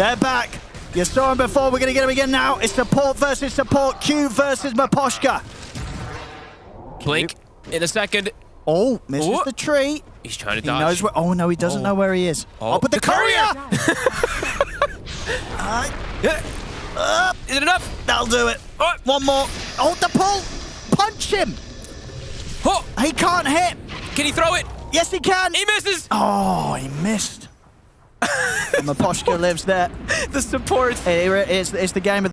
They're back. You saw him before. We're going to get him again now. It's support versus support. Q versus Maposhka. Blink in a second. Oh, misses Ooh. the tree. He's trying to He dodge. knows where. Oh no, he doesn't Oh. know where he is. Oh, Oh, but the, the courier! Uh, Yeah. uh, Is it enough? that'll do it. Oh. One more. Oh, the pull. Punch him. Oh, He can't hit. can he throw it? Yes, he can. He misses. Oh, he missed. Maposhka lives there. The support. It- It's, it's the game of